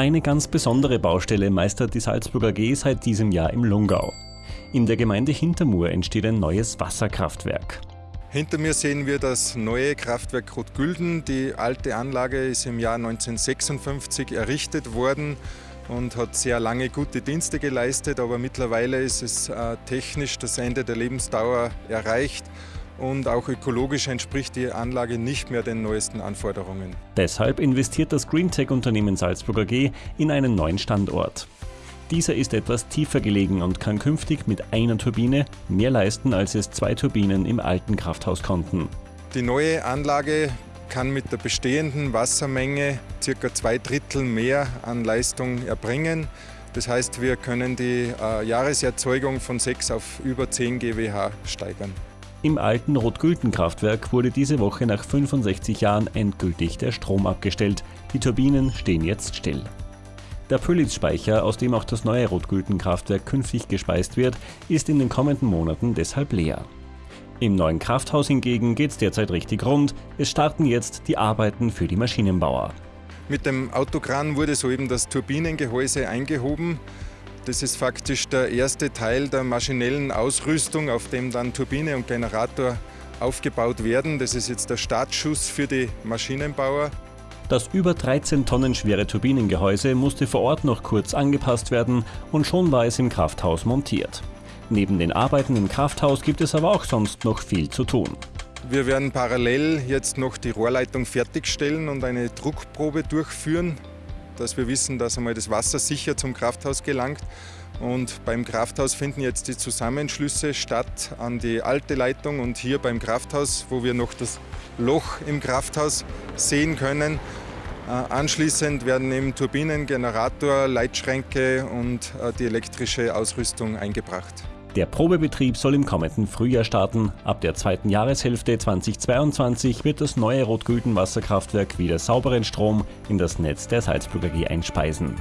Eine ganz besondere Baustelle meistert die Salzburger AG seit diesem Jahr im Lungau. In der Gemeinde Hintermur entsteht ein neues Wasserkraftwerk. Hinter mir sehen wir das neue Kraftwerk Rotgülden. Die alte Anlage ist im Jahr 1956 errichtet worden und hat sehr lange gute Dienste geleistet, aber mittlerweile ist es äh, technisch das Ende der Lebensdauer erreicht und auch ökologisch entspricht die Anlage nicht mehr den neuesten Anforderungen. Deshalb investiert das Greentech-Unternehmen Salzburg AG in einen neuen Standort. Dieser ist etwas tiefer gelegen und kann künftig mit einer Turbine mehr leisten, als es zwei Turbinen im alten Krafthaus konnten. Die neue Anlage kann mit der bestehenden Wassermenge ca. zwei Drittel mehr an Leistung erbringen. Das heißt, wir können die äh, Jahreserzeugung von 6 auf über 10 GWH steigern. Im alten Rot-Gülten-Kraftwerk wurde diese Woche nach 65 Jahren endgültig der Strom abgestellt. Die Turbinen stehen jetzt still. Der Pöllitz-Speicher, aus dem auch das neue Rot-Gülten-Kraftwerk künftig gespeist wird, ist in den kommenden Monaten deshalb leer. Im neuen Krafthaus hingegen geht es derzeit richtig rund. Es starten jetzt die Arbeiten für die Maschinenbauer. Mit dem Autokran wurde soeben das Turbinengehäuse eingehoben. Das ist faktisch der erste Teil der maschinellen Ausrüstung, auf dem dann Turbine und Generator aufgebaut werden. Das ist jetzt der Startschuss für die Maschinenbauer. Das über 13 Tonnen schwere Turbinengehäuse musste vor Ort noch kurz angepasst werden und schon war es im Krafthaus montiert. Neben den Arbeiten im Krafthaus gibt es aber auch sonst noch viel zu tun. Wir werden parallel jetzt noch die Rohrleitung fertigstellen und eine Druckprobe durchführen dass wir wissen, dass einmal das Wasser sicher zum Krafthaus gelangt. Und beim Krafthaus finden jetzt die Zusammenschlüsse statt an die alte Leitung und hier beim Krafthaus, wo wir noch das Loch im Krafthaus sehen können. Äh, anschließend werden eben Turbinen, Generator, Leitschränke und äh, die elektrische Ausrüstung eingebracht. Der Probebetrieb soll im kommenden Frühjahr starten. Ab der zweiten Jahreshälfte 2022 wird das neue Rot-Gülden Wasserkraftwerk wieder sauberen Strom in das Netz der Salzburger AG einspeisen.